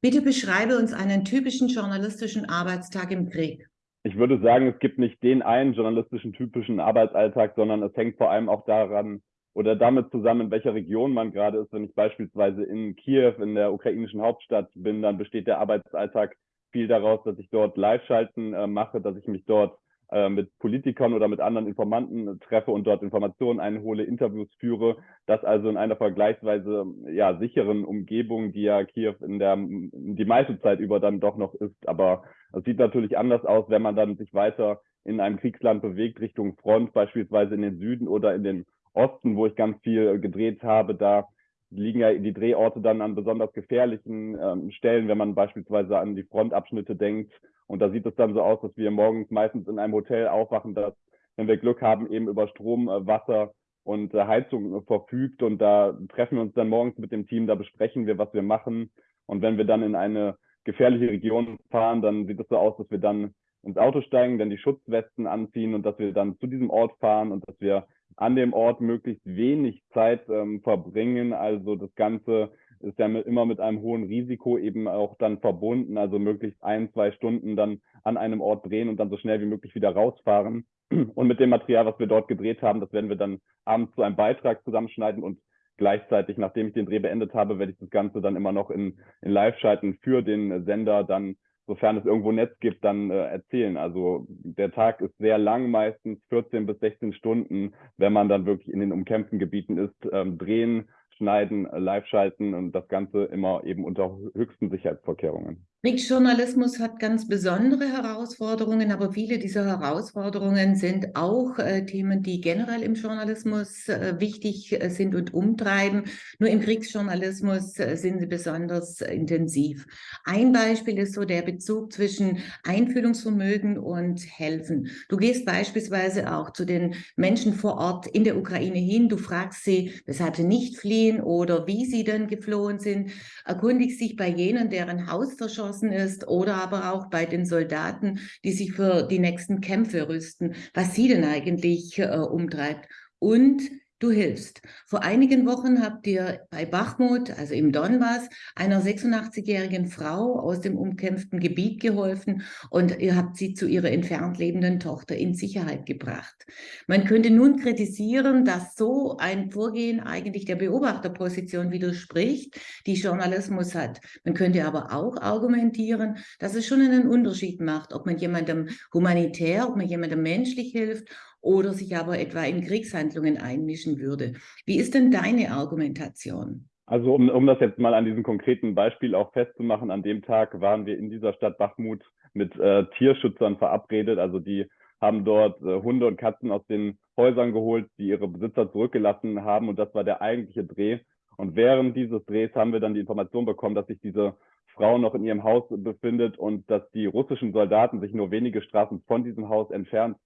Bitte beschreibe uns einen typischen journalistischen Arbeitstag im Krieg. Ich würde sagen, es gibt nicht den einen journalistischen typischen Arbeitsalltag, sondern es hängt vor allem auch daran oder damit zusammen, in welcher Region man gerade ist. Wenn ich beispielsweise in Kiew, in der ukrainischen Hauptstadt bin, dann besteht der Arbeitsalltag viel daraus, dass ich dort Live-Schalten äh, mache, dass ich mich dort äh, mit Politikern oder mit anderen Informanten treffe und dort Informationen einhole, Interviews führe. Das also in einer vergleichsweise ja, sicheren Umgebung, die ja Kiew in der die meiste Zeit über dann doch noch ist. Aber es sieht natürlich anders aus, wenn man dann sich weiter in einem Kriegsland bewegt, Richtung Front, beispielsweise in den Süden oder in den Osten, wo ich ganz viel gedreht habe. Da liegen ja die Drehorte dann an besonders gefährlichen ähm, Stellen, wenn man beispielsweise an die Frontabschnitte denkt. Und da sieht es dann so aus, dass wir morgens meistens in einem Hotel aufwachen, das, wenn wir Glück haben, eben über Strom, äh, Wasser und äh, Heizung verfügt. Und da treffen wir uns dann morgens mit dem Team, da besprechen wir, was wir machen. Und wenn wir dann in eine gefährliche Region fahren, dann sieht es so aus, dass wir dann ins Auto steigen, dann die Schutzwesten anziehen und dass wir dann zu diesem Ort fahren und dass wir an dem Ort möglichst wenig Zeit ähm, verbringen. Also das Ganze ist ja mit, immer mit einem hohen Risiko eben auch dann verbunden. Also möglichst ein, zwei Stunden dann an einem Ort drehen und dann so schnell wie möglich wieder rausfahren. Und mit dem Material, was wir dort gedreht haben, das werden wir dann abends zu einem Beitrag zusammenschneiden und gleichzeitig, nachdem ich den Dreh beendet habe, werde ich das Ganze dann immer noch in, in Live-Schalten für den Sender dann sofern es irgendwo Netz gibt, dann äh, erzählen. Also der Tag ist sehr lang, meistens 14 bis 16 Stunden, wenn man dann wirklich in den umkämpften Gebieten ist, ähm, drehen, schneiden, live schalten und das Ganze immer eben unter höchsten Sicherheitsvorkehrungen. Kriegsjournalismus hat ganz besondere Herausforderungen, aber viele dieser Herausforderungen sind auch äh, Themen, die generell im Journalismus äh, wichtig äh, sind und umtreiben. Nur im Kriegsjournalismus äh, sind sie besonders intensiv. Ein Beispiel ist so der Bezug zwischen Einfühlungsvermögen und Helfen. Du gehst beispielsweise auch zu den Menschen vor Ort in der Ukraine hin. Du fragst sie, weshalb sie nicht fliehen oder wie sie denn geflohen sind. Erkundigst dich bei jenen, deren Haus verschossen ist oder aber auch bei den Soldaten, die sich für die nächsten Kämpfe rüsten, was sie denn eigentlich äh, umtreibt. Und du hilfst. Vor einigen Wochen habt ihr bei Bachmut, also im Donbass, einer 86-jährigen Frau aus dem umkämpften Gebiet geholfen und ihr habt sie zu ihrer entfernt lebenden Tochter in Sicherheit gebracht. Man könnte nun kritisieren, dass so ein Vorgehen eigentlich der Beobachterposition widerspricht, die Journalismus hat. Man könnte aber auch argumentieren, dass es schon einen Unterschied macht, ob man jemandem humanitär, ob man jemandem menschlich hilft oder sich aber etwa in Kriegshandlungen einmischen würde. Wie ist denn deine Argumentation? Also um, um das jetzt mal an diesem konkreten Beispiel auch festzumachen, an dem Tag waren wir in dieser Stadt Bachmut mit äh, Tierschützern verabredet. Also die haben dort äh, Hunde und Katzen aus den Häusern geholt, die ihre Besitzer zurückgelassen haben. Und das war der eigentliche Dreh. Und während dieses Drehs haben wir dann die Information bekommen, dass sich diese Frau noch in ihrem Haus befindet und dass die russischen Soldaten sich nur wenige Straßen von diesem Haus entfernt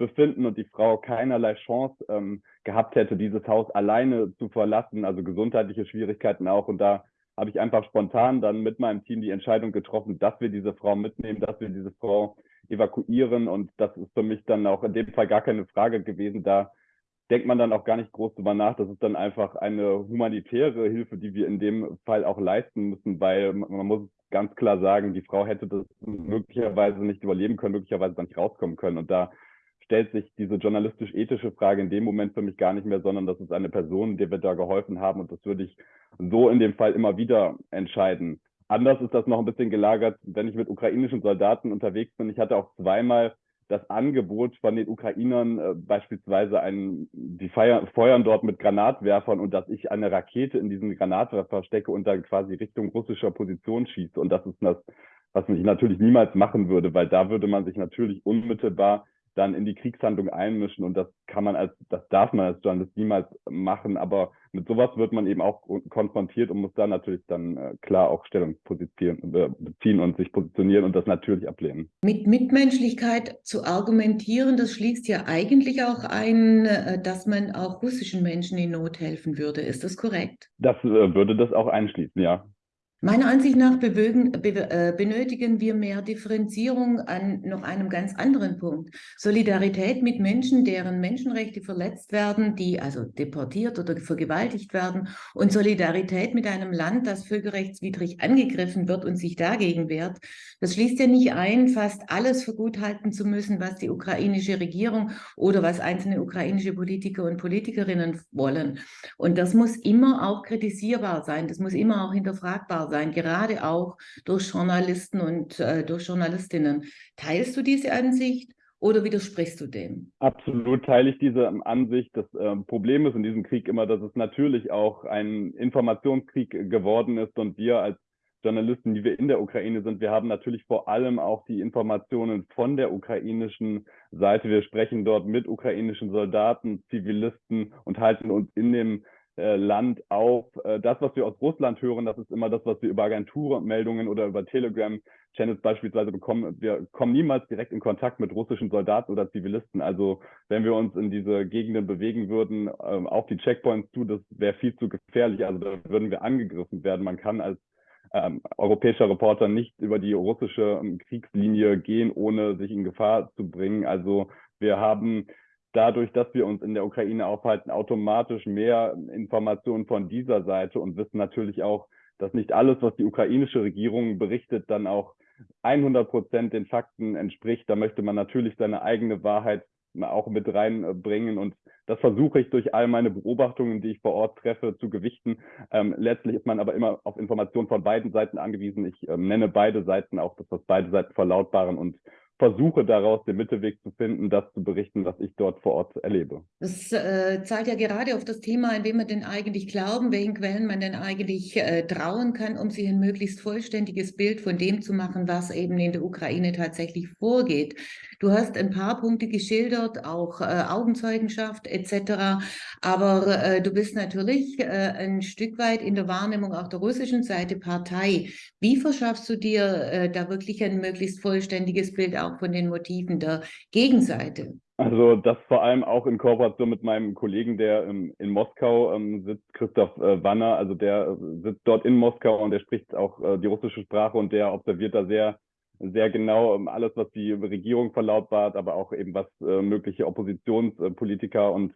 befinden und die Frau keinerlei Chance ähm, gehabt hätte, dieses Haus alleine zu verlassen, also gesundheitliche Schwierigkeiten auch. Und da habe ich einfach spontan dann mit meinem Team die Entscheidung getroffen, dass wir diese Frau mitnehmen, dass wir diese Frau evakuieren. Und das ist für mich dann auch in dem Fall gar keine Frage gewesen. Da denkt man dann auch gar nicht groß drüber nach. Das ist dann einfach eine humanitäre Hilfe, die wir in dem Fall auch leisten müssen, weil man muss ganz klar sagen, die Frau hätte das möglicherweise nicht überleben können, möglicherweise dann nicht rauskommen können. Und da stellt sich diese journalistisch-ethische Frage in dem Moment für mich gar nicht mehr, sondern das ist eine Person, der wir da geholfen haben und das würde ich so in dem Fall immer wieder entscheiden. Anders ist das noch ein bisschen gelagert, wenn ich mit ukrainischen Soldaten unterwegs bin. Ich hatte auch zweimal das Angebot von den Ukrainern, äh, beispielsweise ein, die feiern, feuern dort mit Granatwerfern und dass ich eine Rakete in diesen Granatwerfer stecke und dann quasi Richtung russischer Position schieße. Und das ist das, was ich natürlich niemals machen würde, weil da würde man sich natürlich unmittelbar dann in die Kriegshandlung einmischen und das kann man als, das darf man als Journalist niemals machen, aber mit sowas wird man eben auch konfrontiert und muss da natürlich dann äh, klar auch Stellung äh, beziehen und sich positionieren und das natürlich ablehnen. Mit Mitmenschlichkeit zu argumentieren, das schließt ja eigentlich auch ein, äh, dass man auch russischen Menschen in Not helfen würde. Ist das korrekt? Das äh, würde das auch einschließen, ja. Meiner Ansicht nach bewegen, be, äh, benötigen wir mehr Differenzierung an noch einem ganz anderen Punkt. Solidarität mit Menschen, deren Menschenrechte verletzt werden, die also deportiert oder vergewaltigt werden und Solidarität mit einem Land, das völkerrechtswidrig angegriffen wird und sich dagegen wehrt. Das schließt ja nicht ein, fast alles für gut halten zu müssen, was die ukrainische Regierung oder was einzelne ukrainische Politiker und Politikerinnen wollen. Und das muss immer auch kritisierbar sein, das muss immer auch hinterfragbar sein, gerade auch durch Journalisten und äh, durch Journalistinnen. Teilst du diese Ansicht? Oder widersprichst du dem? Absolut teile ich diese Ansicht. Das äh, Problem ist in diesem Krieg immer, dass es natürlich auch ein Informationskrieg geworden ist und wir als Journalisten, die wir in der Ukraine sind, wir haben natürlich vor allem auch die Informationen von der ukrainischen Seite. Wir sprechen dort mit ukrainischen Soldaten, Zivilisten und halten uns in dem Land auf. Äh, das, was wir aus Russland hören, das ist immer das, was wir über Agenturmeldungen oder über Telegram-Channels beispielsweise bekommen. Wir kommen niemals direkt in Kontakt mit russischen Soldaten oder Zivilisten. Also wenn wir uns in diese Gegenden bewegen würden, ähm, auf die Checkpoints zu, das wäre viel zu gefährlich. Also da würden wir angegriffen werden. Man kann als ähm, europäischer Reporter nicht über die russische ähm, Kriegslinie gehen, ohne sich in Gefahr zu bringen. Also wir haben dadurch, dass wir uns in der Ukraine aufhalten, automatisch mehr Informationen von dieser Seite und wissen natürlich auch, dass nicht alles, was die ukrainische Regierung berichtet, dann auch 100 Prozent den Fakten entspricht. Da möchte man natürlich seine eigene Wahrheit auch mit reinbringen und das versuche ich durch all meine Beobachtungen, die ich vor Ort treffe, zu gewichten. Ähm, letztlich ist man aber immer auf Informationen von beiden Seiten angewiesen. Ich ähm, nenne beide Seiten auch, dass das beide Seiten verlautbaren und versuche daraus den Mittelweg zu finden, das zu berichten, was ich dort vor Ort erlebe. Das äh, zahlt ja gerade auf das Thema, in wem man denn eigentlich glauben, welchen Quellen man denn eigentlich äh, trauen kann, um sich ein möglichst vollständiges Bild von dem zu machen, was eben in der Ukraine tatsächlich vorgeht. Du hast ein paar Punkte geschildert, auch äh, Augenzeugenschaft etc. Aber äh, du bist natürlich äh, ein Stück weit in der Wahrnehmung auch der russischen Seite Partei. Wie verschaffst du dir äh, da wirklich ein möglichst vollständiges Bild auch von den Motiven der Gegenseite? Also das vor allem auch in Kooperation mit meinem Kollegen, der ähm, in Moskau ähm, sitzt, Christoph äh, Wanner, also der äh, sitzt dort in Moskau und der spricht auch die russische Sprache und der observiert da sehr, sehr genau ähm, alles, was die Regierung verlautbart, aber auch eben was äh, mögliche Oppositionspolitiker und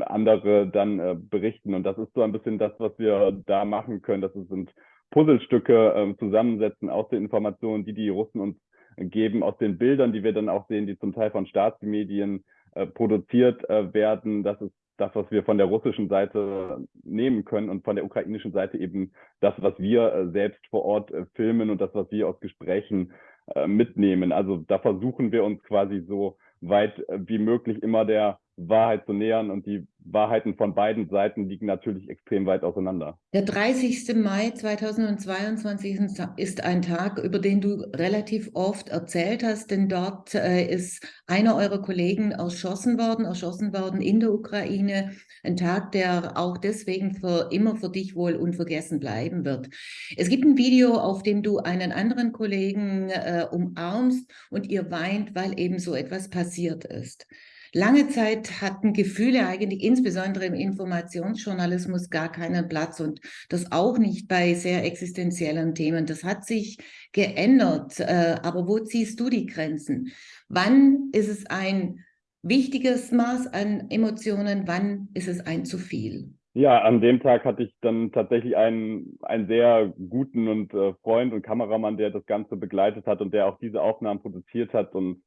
andere dann äh, berichten. Und das ist so ein bisschen das, was wir da machen können. Das sind Puzzlestücke äh, zusammensetzen aus den Informationen, die die Russen uns geben aus den Bildern, die wir dann auch sehen, die zum Teil von Staatsmedien äh, produziert äh, werden. Das ist das, was wir von der russischen Seite nehmen können und von der ukrainischen Seite eben das, was wir äh, selbst vor Ort filmen und das, was wir aus Gesprächen äh, mitnehmen. Also da versuchen wir uns quasi so weit äh, wie möglich immer der Wahrheit zu nähern und die Wahrheiten von beiden Seiten liegen natürlich extrem weit auseinander. Der 30. Mai 2022 ist ein Tag, über den du relativ oft erzählt hast, denn dort äh, ist einer eurer Kollegen erschossen worden, erschossen worden in der Ukraine. Ein Tag, der auch deswegen für immer für dich wohl unvergessen bleiben wird. Es gibt ein Video, auf dem du einen anderen Kollegen äh, umarmst und ihr weint, weil eben so etwas passiert ist. Lange Zeit hatten Gefühle eigentlich insbesondere im Informationsjournalismus gar keinen Platz und das auch nicht bei sehr existenziellen Themen. Das hat sich geändert. Äh, aber wo ziehst du die Grenzen? Wann ist es ein wichtiges Maß an Emotionen? Wann ist es ein zu viel? Ja, an dem Tag hatte ich dann tatsächlich einen, einen sehr guten und äh, Freund und Kameramann, der das Ganze begleitet hat und der auch diese Aufnahmen produziert hat und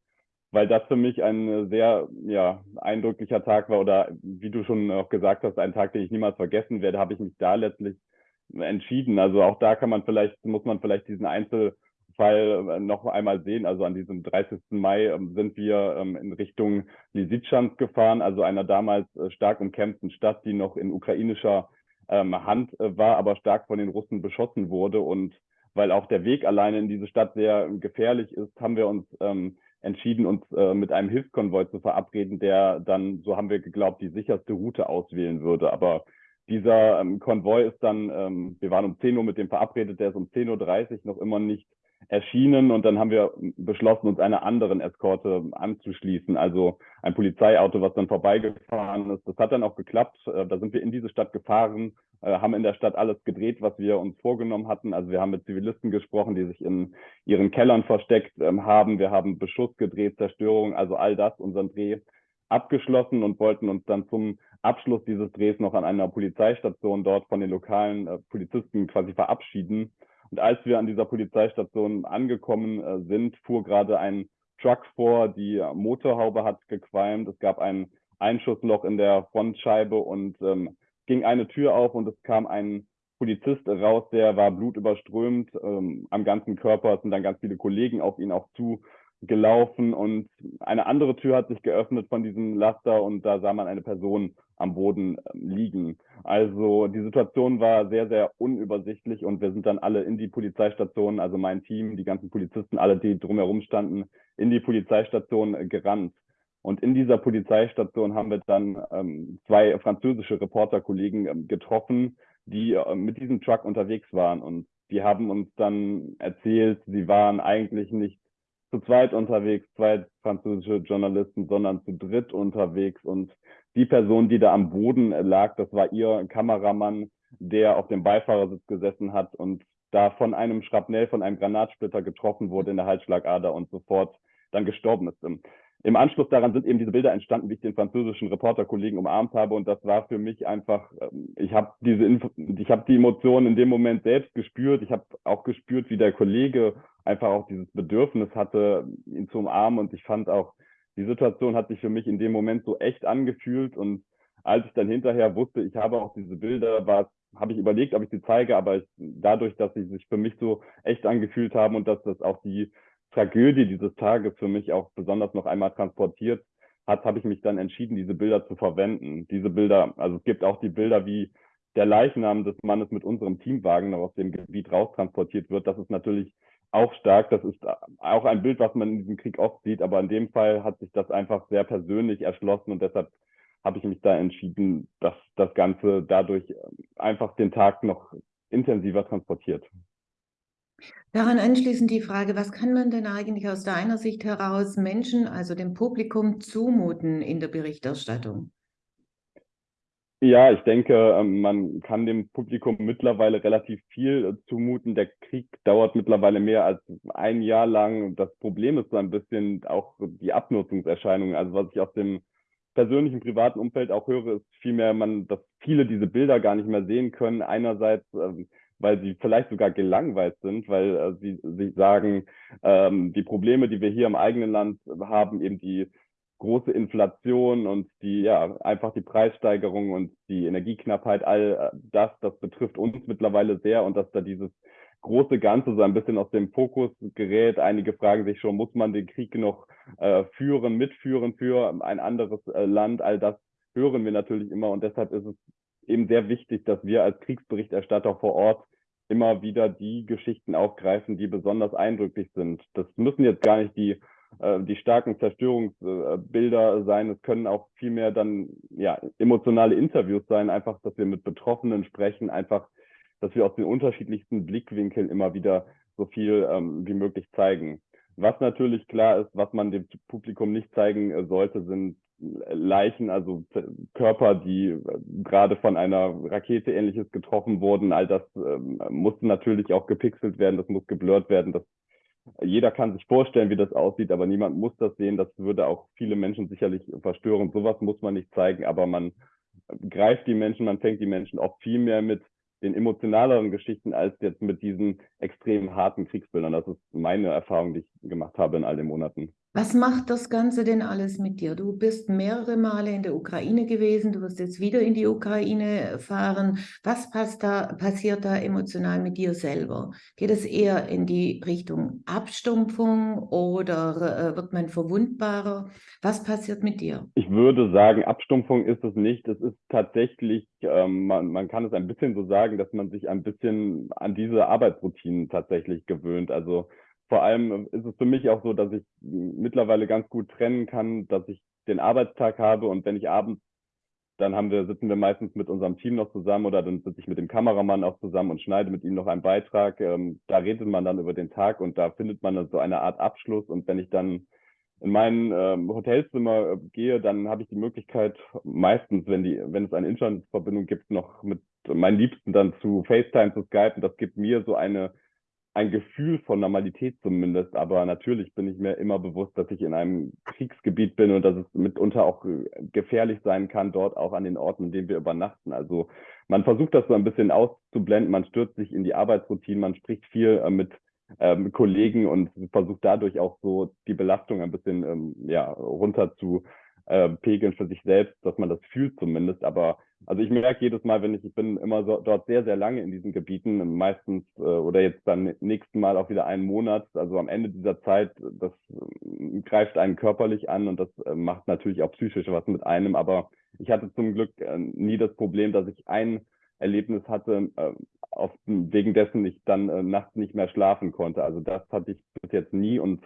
weil das für mich ein sehr ja, eindrücklicher Tag war oder wie du schon auch gesagt hast, ein Tag, den ich niemals vergessen werde, habe ich mich da letztlich entschieden. Also auch da kann man vielleicht, muss man vielleicht diesen Einzelfall äh, noch einmal sehen. Also an diesem 30. Mai ähm, sind wir ähm, in Richtung Lysychansk gefahren, also einer damals äh, stark umkämpften Stadt, die noch in ukrainischer ähm, Hand äh, war, aber stark von den Russen beschossen wurde. Und weil auch der Weg alleine in diese Stadt sehr gefährlich ist, haben wir uns entschieden, uns äh, mit einem Hilfskonvoi zu verabreden, der dann, so haben wir geglaubt, die sicherste Route auswählen würde. Aber dieser ähm, Konvoi ist dann, ähm, wir waren um 10 Uhr mit dem verabredet, der ist um 10.30 Uhr noch immer nicht erschienen und dann haben wir beschlossen, uns einer anderen Eskorte anzuschließen. Also ein Polizeiauto, was dann vorbeigefahren ist. Das hat dann auch geklappt. Äh, da sind wir in diese Stadt gefahren, haben in der Stadt alles gedreht, was wir uns vorgenommen hatten. Also wir haben mit Zivilisten gesprochen, die sich in ihren Kellern versteckt ähm, haben. Wir haben Beschuss gedreht, Zerstörung, also all das, unseren Dreh abgeschlossen und wollten uns dann zum Abschluss dieses Drehs noch an einer Polizeistation dort von den lokalen äh, Polizisten quasi verabschieden. Und als wir an dieser Polizeistation angekommen äh, sind, fuhr gerade ein Truck vor, die Motorhaube hat gequalmt, es gab ein Einschussloch in der Frontscheibe und ähm, ging eine Tür auf und es kam ein Polizist raus, der war blutüberströmt ähm, am ganzen Körper. Sind dann ganz viele Kollegen auf ihn auch zugelaufen und eine andere Tür hat sich geöffnet von diesem Laster und da sah man eine Person am Boden ähm, liegen. Also die Situation war sehr, sehr unübersichtlich und wir sind dann alle in die Polizeistation, also mein Team, die ganzen Polizisten, alle, die drumherum standen, in die Polizeistation gerannt. Und in dieser Polizeistation haben wir dann ähm, zwei französische Reporterkollegen ähm, getroffen, die äh, mit diesem Truck unterwegs waren. Und die haben uns dann erzählt, sie waren eigentlich nicht zu zweit unterwegs, zwei französische Journalisten, sondern zu dritt unterwegs. Und die Person, die da am Boden lag, das war ihr Kameramann, der auf dem Beifahrersitz gesessen hat und da von einem Schrapnell, von einem Granatsplitter getroffen wurde in der Halsschlagader und sofort dann gestorben ist. Im Anschluss daran sind eben diese Bilder entstanden, wie ich den französischen Reporterkollegen umarmt habe. Und das war für mich einfach, ähm, ich habe diese, Info ich habe die Emotionen in dem Moment selbst gespürt. Ich habe auch gespürt, wie der Kollege einfach auch dieses Bedürfnis hatte, ihn zu umarmen. Und ich fand auch die Situation hat sich für mich in dem Moment so echt angefühlt. Und als ich dann hinterher wusste, ich habe auch diese Bilder, war habe ich überlegt, ob ich sie zeige, aber ich, dadurch, dass sie sich für mich so echt angefühlt haben und dass das auch die Tragödie dieses Tages für mich auch besonders noch einmal transportiert hat, habe ich mich dann entschieden, diese Bilder zu verwenden. Diese Bilder, also es gibt auch die Bilder, wie der Leichnam des Mannes mit unserem Teamwagen noch aus dem Gebiet raustransportiert wird. Das ist natürlich auch stark. Das ist auch ein Bild, was man in diesem Krieg oft sieht, aber in dem Fall hat sich das einfach sehr persönlich erschlossen und deshalb habe ich mich da entschieden, dass das Ganze dadurch einfach den Tag noch intensiver transportiert. Daran anschließend die Frage, was kann man denn eigentlich aus deiner Sicht heraus Menschen, also dem Publikum, zumuten in der Berichterstattung? Ja, ich denke, ähm, man kann dem Publikum mittlerweile relativ viel äh, zumuten. Der Krieg dauert mittlerweile mehr als ein Jahr lang. Das Problem ist so ein bisschen auch die Abnutzungserscheinungen. Also was ich aus dem persönlichen, privaten Umfeld auch höre, ist vielmehr, man, dass viele diese Bilder gar nicht mehr sehen können. Einerseits, ähm, weil sie vielleicht sogar gelangweilt sind, weil äh, sie, sie sagen, ähm, die Probleme, die wir hier im eigenen Land haben, eben die große Inflation und die, ja, einfach die Preissteigerung und die Energieknappheit, all äh, das, das betrifft uns mittlerweile sehr und dass da dieses große Ganze so ein bisschen aus dem Fokus gerät. Einige fragen sich schon, muss man den Krieg noch äh, führen, mitführen für ein anderes äh, Land? All das hören wir natürlich immer und deshalb ist es eben sehr wichtig, dass wir als Kriegsberichterstatter vor Ort immer wieder die Geschichten aufgreifen, die besonders eindrücklich sind. Das müssen jetzt gar nicht die äh, die starken Zerstörungsbilder sein. Es können auch vielmehr dann ja emotionale Interviews sein, einfach, dass wir mit Betroffenen sprechen, einfach, dass wir aus den unterschiedlichsten Blickwinkeln immer wieder so viel ähm, wie möglich zeigen. Was natürlich klar ist, was man dem Publikum nicht zeigen äh, sollte, sind Leichen, also Körper, die äh, gerade von einer Rakete ähnliches getroffen wurden. All das ähm, musste natürlich auch gepixelt werden, das muss geblurrt werden. Das jeder kann sich vorstellen, wie das aussieht, aber niemand muss das sehen. Das würde auch viele Menschen sicherlich verstören. Sowas muss man nicht zeigen, aber man greift die Menschen, man fängt die Menschen auch viel mehr mit den emotionaleren Geschichten als jetzt mit diesen extrem harten Kriegsbildern. Das ist meine Erfahrung, die ich gemacht habe in all den Monaten. Was macht das Ganze denn alles mit dir? Du bist mehrere Male in der Ukraine gewesen, du wirst jetzt wieder in die Ukraine fahren. Was da, passiert da emotional mit dir selber? Geht es eher in die Richtung Abstumpfung oder äh, wird man verwundbarer? Was passiert mit dir? Ich würde sagen, Abstumpfung ist es nicht. Es ist tatsächlich, ähm, man, man kann es ein bisschen so sagen, dass man sich ein bisschen an diese Arbeitsroutinen tatsächlich gewöhnt. Also vor allem ist es für mich auch so, dass ich mittlerweile ganz gut trennen kann, dass ich den Arbeitstag habe und wenn ich abends dann haben wir, sitzen wir meistens mit unserem Team noch zusammen oder dann sitze ich mit dem Kameramann auch zusammen und schneide mit ihm noch einen Beitrag. Ähm, da redet man dann über den Tag und da findet man dann so eine Art Abschluss. Und wenn ich dann in mein ähm, Hotelzimmer äh, gehe, dann habe ich die Möglichkeit, meistens, wenn die, wenn es eine Internetverbindung gibt, noch mit meinen Liebsten dann zu FaceTime zu skypen. Das gibt mir so eine ein Gefühl von Normalität zumindest. Aber natürlich bin ich mir immer bewusst, dass ich in einem Kriegsgebiet bin und dass es mitunter auch äh, gefährlich sein kann, dort auch an den Orten, in denen wir übernachten. Also man versucht das so ein bisschen auszublenden, man stürzt sich in die Arbeitsroutine, man spricht viel äh, mit ähm, Kollegen und versucht dadurch auch so die Belastung ein bisschen ähm, ja, runter zu äh, pegeln für sich selbst, dass man das fühlt zumindest. Aber also ich merke jedes Mal, wenn ich, ich bin immer so, dort sehr, sehr lange in diesen Gebieten, meistens äh, oder jetzt beim nächsten Mal auch wieder einen Monat. Also am Ende dieser Zeit, das äh, greift einen körperlich an und das äh, macht natürlich auch psychisch was mit einem. Aber ich hatte zum Glück äh, nie das Problem, dass ich ein Erlebnis hatte, äh, auf, wegen dessen ich dann äh, nachts nicht mehr schlafen konnte. Also das hatte ich bis jetzt nie und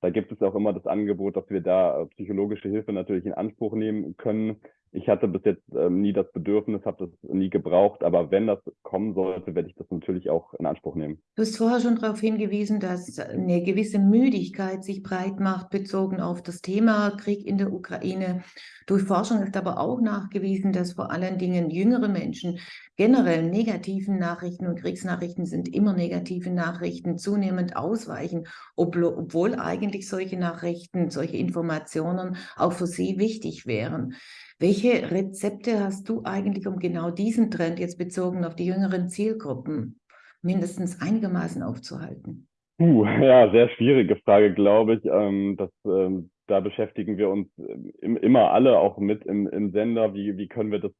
da gibt es auch immer das Angebot, dass wir da äh, psychologische Hilfe natürlich in Anspruch nehmen können. Ich hatte bis jetzt ähm, nie das Bedürfnis, habe das nie gebraucht, aber wenn das kommen sollte, werde ich das natürlich auch in Anspruch nehmen. Du hast vorher schon darauf hingewiesen, dass eine gewisse Müdigkeit sich breit macht, bezogen auf das Thema Krieg in der Ukraine. Durch Forschung ist aber auch nachgewiesen, dass vor allen Dingen jüngere Menschen generell negativen Nachrichten und Kriegsnachrichten sind immer negative Nachrichten zunehmend ausweichen, obwohl eigentlich solche Nachrichten, solche Informationen auch für sie wichtig wären. Welche Rezepte hast du eigentlich, um genau diesen Trend jetzt bezogen auf die jüngeren Zielgruppen mindestens einigermaßen aufzuhalten? Uh, ja, sehr schwierige Frage, glaube ich. Ähm, das, ähm, da beschäftigen wir uns im, immer alle auch mit im, im Sender. Wie, wie können wir das,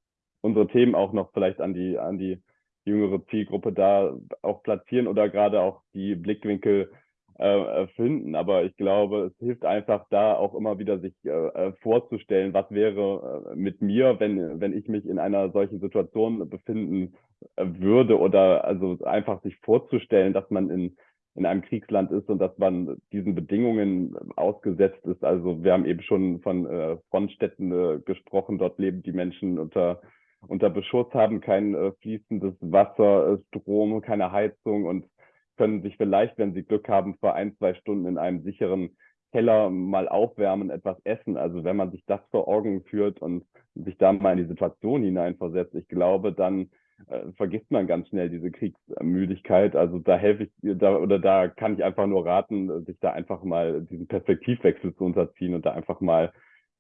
unsere Themen auch noch vielleicht an die, an die jüngere Zielgruppe da auch platzieren oder gerade auch die Blickwinkel äh, finden. Aber ich glaube, es hilft einfach da auch immer wieder sich äh, äh, vorzustellen, was wäre mit mir, wenn, wenn ich mich in einer solchen Situation befinden würde oder also einfach sich vorzustellen, dass man in, in einem Kriegsland ist und dass man diesen Bedingungen ausgesetzt ist. Also wir haben eben schon von äh, Frontstädten äh, gesprochen. Dort leben die Menschen unter unter Beschuss, haben kein äh, fließendes Wasser, Strom, keine Heizung und können sich vielleicht, wenn sie Glück haben, für ein, zwei Stunden in einem sicheren Keller mal aufwärmen, etwas essen. Also wenn man sich das vor Augen führt und sich da mal in die Situation hineinversetzt, ich glaube, dann äh, vergisst man ganz schnell diese Kriegsmüdigkeit. Also da helfe ich da oder da kann ich einfach nur raten, sich da einfach mal diesen Perspektivwechsel zu unterziehen und da einfach mal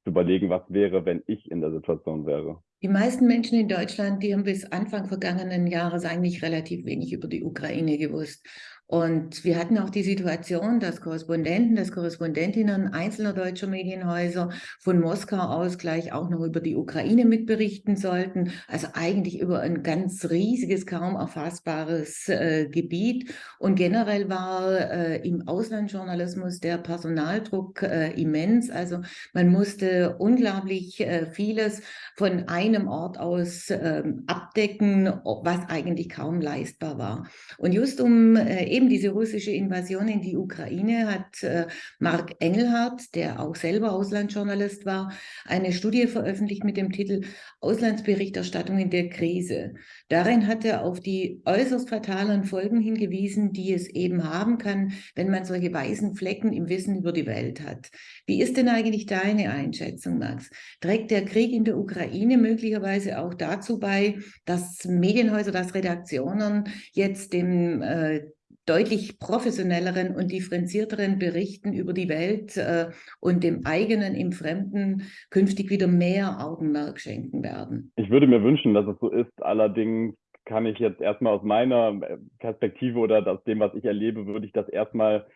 zu überlegen, was wäre, wenn ich in der Situation wäre. Die meisten Menschen in Deutschland, die haben bis Anfang vergangenen Jahres eigentlich relativ wenig über die Ukraine gewusst. Und wir hatten auch die Situation, dass Korrespondenten, dass Korrespondentinnen einzelner deutscher Medienhäuser von Moskau aus gleich auch noch über die Ukraine mitberichten sollten. Also eigentlich über ein ganz riesiges, kaum erfassbares äh, Gebiet. Und generell war äh, im Auslandsjournalismus der Personaldruck äh, immens. Also man musste unglaublich äh, vieles von einem Ort aus ähm, abdecken, was eigentlich kaum leistbar war. Und just um äh, eben diese russische Invasion in die Ukraine hat äh, Mark Engelhardt, der auch selber Auslandsjournalist war, eine Studie veröffentlicht mit dem Titel Auslandsberichterstattung in der Krise. Darin hat er auf die äußerst fatalen Folgen hingewiesen, die es eben haben kann, wenn man solche weißen Flecken im Wissen über die Welt hat. Wie ist denn eigentlich deine Einschätzung, Max? Trägt der Krieg in der Ukraine möglicherweise auch dazu bei, dass Medienhäuser, dass Redaktionen jetzt dem äh, deutlich professionelleren und differenzierteren Berichten über die Welt äh, und dem eigenen im Fremden künftig wieder mehr Augenmerk schenken werden. Ich würde mir wünschen, dass es so ist. Allerdings kann ich jetzt erstmal aus meiner äh, Perspektive oder aus dem, was ich erlebe, würde ich das erstmal,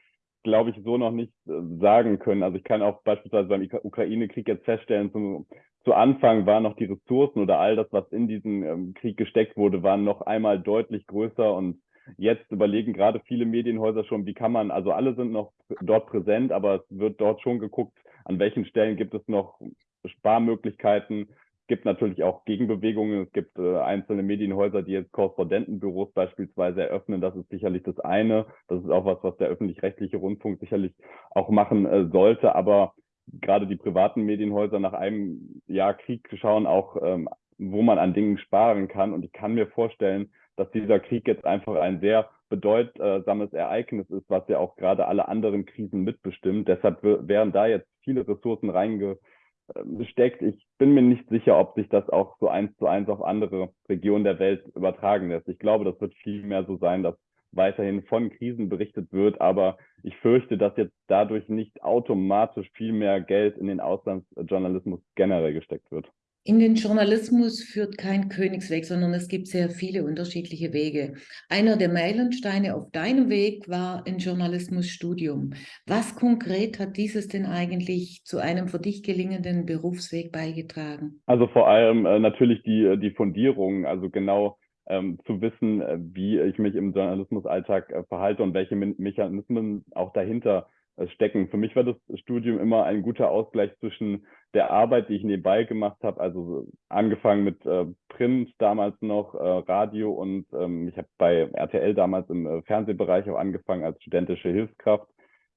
glaube ich, so noch nicht äh, sagen können. Also ich kann auch beispielsweise beim Ukraine-Krieg jetzt feststellen, zum, zu Anfang waren noch die Ressourcen oder all das, was in diesen ähm, Krieg gesteckt wurde, waren noch einmal deutlich größer und Jetzt überlegen gerade viele Medienhäuser schon, wie kann man, also alle sind noch dort präsent, aber es wird dort schon geguckt, an welchen Stellen gibt es noch Sparmöglichkeiten. Es gibt natürlich auch Gegenbewegungen. Es gibt äh, einzelne Medienhäuser, die jetzt Korrespondentenbüros beispielsweise eröffnen. Das ist sicherlich das eine. Das ist auch was, was der öffentlich-rechtliche Rundfunk sicherlich auch machen äh, sollte. Aber gerade die privaten Medienhäuser nach einem Jahr Krieg schauen auch ähm, wo man an Dingen sparen kann. Und ich kann mir vorstellen, dass dieser Krieg jetzt einfach ein sehr bedeutsames Ereignis ist, was ja auch gerade alle anderen Krisen mitbestimmt. Deshalb wären da jetzt viele Ressourcen reingesteckt. Ich bin mir nicht sicher, ob sich das auch so eins zu eins auf andere Regionen der Welt übertragen lässt. Ich glaube, das wird viel mehr so sein, dass weiterhin von Krisen berichtet wird, aber ich fürchte, dass jetzt dadurch nicht automatisch viel mehr Geld in den Auslandsjournalismus generell gesteckt wird. In den Journalismus führt kein Königsweg, sondern es gibt sehr viele unterschiedliche Wege. Einer der Meilensteine auf deinem Weg war ein Journalismusstudium. Was konkret hat dieses denn eigentlich zu einem für dich gelingenden Berufsweg beigetragen? Also vor allem äh, natürlich die, äh, die Fundierung, also genau ähm, zu wissen, äh, wie ich mich im Journalismusalltag äh, verhalte und welche Me Mechanismen auch dahinter stecken. Für mich war das Studium immer ein guter Ausgleich zwischen der Arbeit, die ich nebenbei gemacht habe, also angefangen mit äh, Print damals noch, äh, Radio und ähm, ich habe bei RTL damals im äh, Fernsehbereich auch angefangen als studentische Hilfskraft.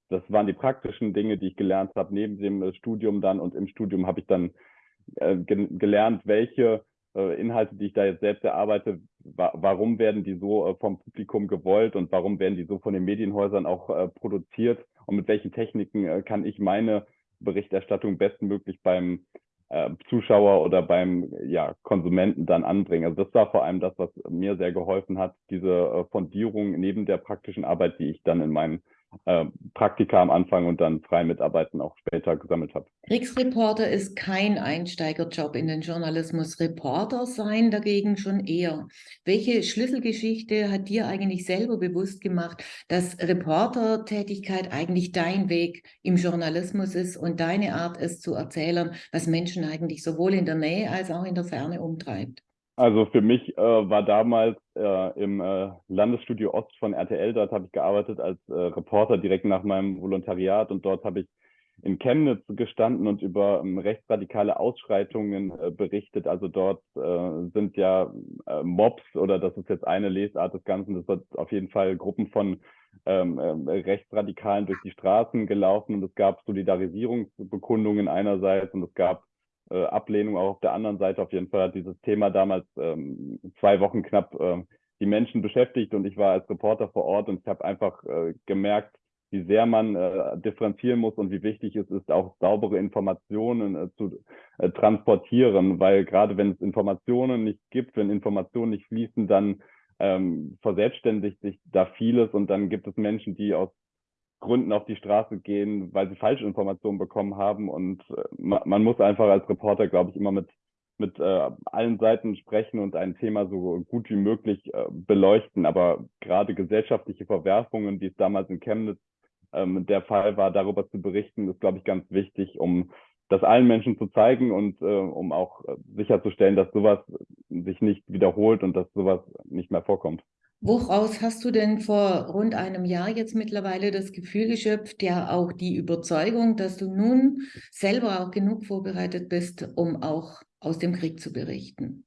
Das waren die praktischen Dinge, die ich gelernt habe neben dem äh, Studium dann und im Studium habe ich dann äh, ge gelernt, welche äh, Inhalte, die ich da jetzt selbst erarbeite, wa warum werden die so äh, vom Publikum gewollt und warum werden die so von den Medienhäusern auch äh, produziert und mit welchen Techniken äh, kann ich meine Berichterstattung bestmöglich beim äh, Zuschauer oder beim ja, Konsumenten dann anbringen. Also das war vor allem das, was mir sehr geholfen hat, diese äh, Fondierung neben der praktischen Arbeit, die ich dann in meinen äh, Praktika am Anfang und dann frei mitarbeiten auch später gesammelt habe. Kriegsreporter ist kein Einsteigerjob in den Journalismus. Reporter sein dagegen schon eher. Welche Schlüsselgeschichte hat dir eigentlich selber bewusst gemacht, dass Reportertätigkeit eigentlich dein Weg im Journalismus ist und deine Art es zu erzählen, was Menschen eigentlich sowohl in der Nähe als auch in der Ferne umtreibt? Also für mich äh, war damals äh, im äh, Landesstudio Ost von RTL, dort habe ich gearbeitet als äh, Reporter direkt nach meinem Volontariat und dort habe ich in Chemnitz gestanden und über ähm, rechtsradikale Ausschreitungen äh, berichtet. Also dort äh, sind ja äh, Mobs oder das ist jetzt eine Lesart des Ganzen, das wird auf jeden Fall Gruppen von ähm, äh, Rechtsradikalen durch die Straßen gelaufen und es gab Solidarisierungsbekundungen einerseits und es gab äh, Ablehnung auch auf der anderen Seite. Auf jeden Fall hat dieses Thema damals ähm, zwei Wochen knapp äh, die Menschen beschäftigt und ich war als Reporter vor Ort und ich habe einfach äh, gemerkt, wie sehr man äh, differenzieren muss und wie wichtig es ist, auch saubere Informationen äh, zu äh, transportieren, weil gerade wenn es Informationen nicht gibt, wenn Informationen nicht fließen, dann ähm, verselbstständigt sich da vieles und dann gibt es Menschen, die aus Gründen auf die Straße gehen, weil sie falsche Informationen bekommen haben. Und äh, man muss einfach als Reporter, glaube ich, immer mit, mit äh, allen Seiten sprechen und ein Thema so gut wie möglich äh, beleuchten. Aber gerade gesellschaftliche Verwerfungen, wie es damals in Chemnitz ähm, der Fall war, darüber zu berichten, ist, glaube ich, ganz wichtig, um das allen Menschen zu zeigen und äh, um auch äh, sicherzustellen, dass sowas sich nicht wiederholt und dass sowas nicht mehr vorkommt. Woraus hast du denn vor rund einem Jahr jetzt mittlerweile das Gefühl geschöpft, ja auch die Überzeugung, dass du nun selber auch genug vorbereitet bist, um auch aus dem Krieg zu berichten?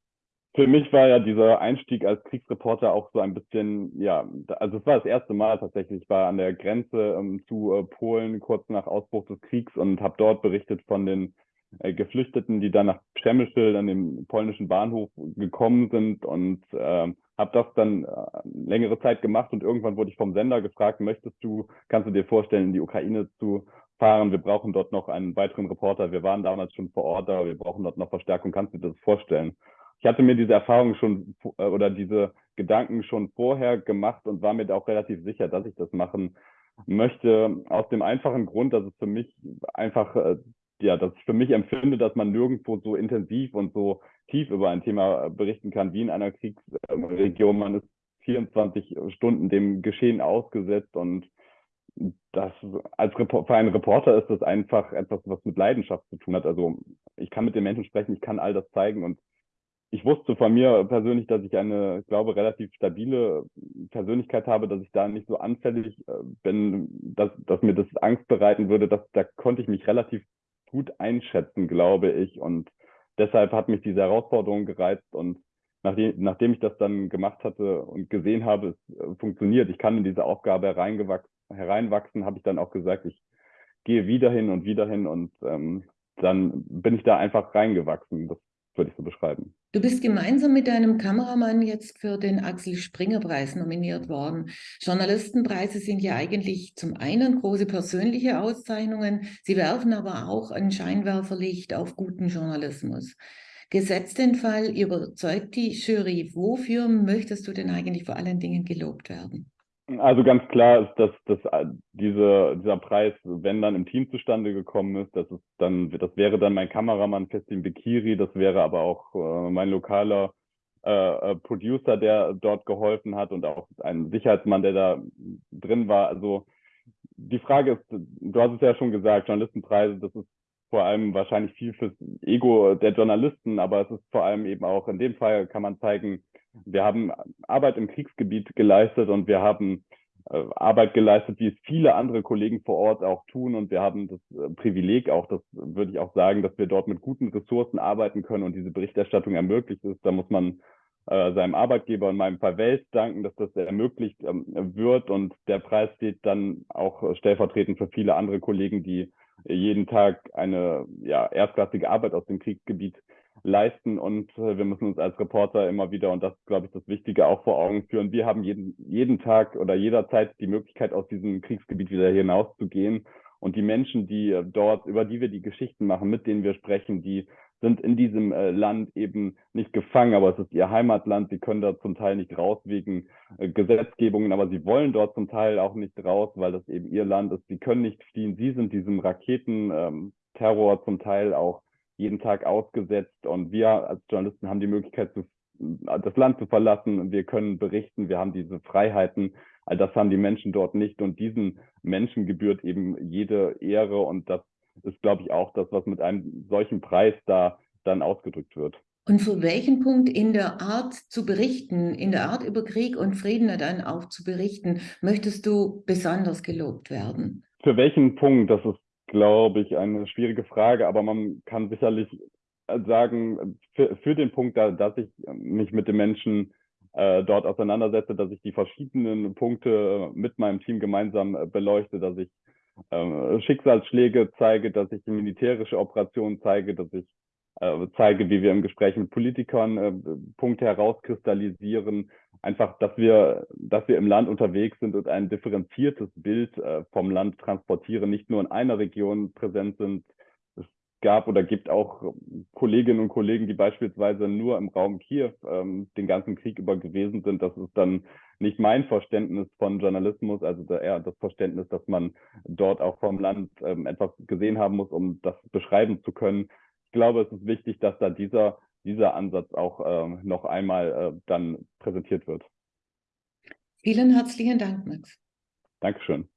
Für mich war ja dieser Einstieg als Kriegsreporter auch so ein bisschen, ja, also es war das erste Mal tatsächlich. Ich war an der Grenze ähm, zu äh, Polen kurz nach Ausbruch des Kriegs und habe dort berichtet von den äh, Geflüchteten, die dann nach Przemyśl an dem polnischen Bahnhof gekommen sind und äh, habe das dann äh, längere Zeit gemacht und irgendwann wurde ich vom Sender gefragt, möchtest du, kannst du dir vorstellen, in die Ukraine zu fahren? Wir brauchen dort noch einen weiteren Reporter. Wir waren damals schon vor Ort, aber wir brauchen dort noch Verstärkung. Kannst du dir das vorstellen? Ich hatte mir diese Erfahrung schon äh, oder diese Gedanken schon vorher gemacht und war mir da auch relativ sicher, dass ich das machen möchte, aus dem einfachen Grund, dass es für mich einfach äh, ja, ich für mich empfinde, dass man nirgendwo so intensiv und so tief über ein Thema berichten kann wie in einer Kriegsregion. Man ist 24 Stunden dem Geschehen ausgesetzt und das als für einen Reporter ist das einfach etwas, was mit Leidenschaft zu tun hat. Also ich kann mit den Menschen sprechen, ich kann all das zeigen und ich wusste von mir persönlich, dass ich eine, ich glaube, relativ stabile Persönlichkeit habe, dass ich da nicht so anfällig äh, bin, dass, dass mir das Angst bereiten würde. Dass, da konnte ich mich relativ gut einschätzen, glaube ich. Und deshalb hat mich diese Herausforderung gereizt und nachdem, nachdem ich das dann gemacht hatte und gesehen habe, es äh, funktioniert, ich kann in diese Aufgabe hereinwachsen, habe ich dann auch gesagt, ich gehe wieder hin und wieder hin und ähm, dann bin ich da einfach reingewachsen. Das würde ich so beschreiben. Du bist gemeinsam mit deinem Kameramann jetzt für den Axel Springer Preis nominiert worden. Journalistenpreise sind ja eigentlich zum einen große persönliche Auszeichnungen, sie werfen aber auch ein Scheinwerferlicht auf guten Journalismus. Gesetzt den Fall, überzeugt die Jury, wofür möchtest du denn eigentlich vor allen Dingen gelobt werden? Also ganz klar ist, dass, dass äh, diese, dieser Preis, wenn dann im Team zustande gekommen ist, das ist dann, das wäre dann mein Kameramann Festin Bekiri, das wäre aber auch äh, mein lokaler äh, äh, Producer, der dort geholfen hat und auch ein Sicherheitsmann, der da drin war. Also die Frage ist, du hast es ja schon gesagt, Journalistenpreise, das ist vor allem wahrscheinlich viel fürs Ego der Journalisten, aber es ist vor allem eben auch in dem Fall kann man zeigen, wir haben Arbeit im Kriegsgebiet geleistet und wir haben äh, Arbeit geleistet, wie es viele andere Kollegen vor Ort auch tun. Und wir haben das äh, Privileg auch, das würde ich auch sagen, dass wir dort mit guten Ressourcen arbeiten können und diese Berichterstattung ermöglicht ist. Da muss man äh, seinem Arbeitgeber in meinem Fall Welt danken, dass das ermöglicht ähm, wird. Und der Preis steht dann auch stellvertretend für viele andere Kollegen, die jeden Tag eine ja, erstklassige Arbeit aus dem Kriegsgebiet leisten und äh, wir müssen uns als Reporter immer wieder, und das ist, glaube ich, das Wichtige, auch vor Augen führen, wir haben jeden, jeden Tag oder jederzeit die Möglichkeit, aus diesem Kriegsgebiet wieder hinauszugehen. Und die Menschen, die äh, dort, über die wir die Geschichten machen, mit denen wir sprechen, die sind in diesem äh, Land eben nicht gefangen, aber es ist ihr Heimatland. Sie können da zum Teil nicht raus wegen äh, Gesetzgebungen, aber sie wollen dort zum Teil auch nicht raus, weil das eben ihr Land ist. Sie können nicht fliehen. Sie sind diesem Raketenterror ähm, zum Teil auch jeden Tag ausgesetzt und wir als Journalisten haben die Möglichkeit, zu, das Land zu verlassen. Wir können berichten, wir haben diese Freiheiten. All das haben die Menschen dort nicht und diesen Menschen gebührt eben jede Ehre und das ist, glaube ich, auch das, was mit einem solchen Preis da dann ausgedrückt wird. Und für welchen Punkt in der Art zu berichten, in der Art über Krieg und Frieden dann auch zu berichten, möchtest du besonders gelobt werden? Für welchen Punkt, das ist glaube ich, eine schwierige Frage, aber man kann sicherlich sagen, für, für den Punkt, da, dass ich mich mit den Menschen äh, dort auseinandersetze, dass ich die verschiedenen Punkte mit meinem Team gemeinsam äh, beleuchte, dass ich äh, Schicksalsschläge zeige, dass ich militärische Operationen zeige, dass ich zeige, wie wir im Gespräch mit Politikern äh, Punkte herauskristallisieren, einfach, dass wir, dass wir im Land unterwegs sind und ein differenziertes Bild äh, vom Land transportieren, nicht nur in einer Region präsent sind. Es gab oder gibt auch Kolleginnen und Kollegen, die beispielsweise nur im Raum Kiew ähm, den ganzen Krieg über gewesen sind. Das ist dann nicht mein Verständnis von Journalismus, also eher das Verständnis, dass man dort auch vom Land ähm, etwas gesehen haben muss, um das beschreiben zu können glaube, es ist wichtig, dass da dieser, dieser Ansatz auch äh, noch einmal äh, dann präsentiert wird. Vielen herzlichen Dank, Max. Dankeschön.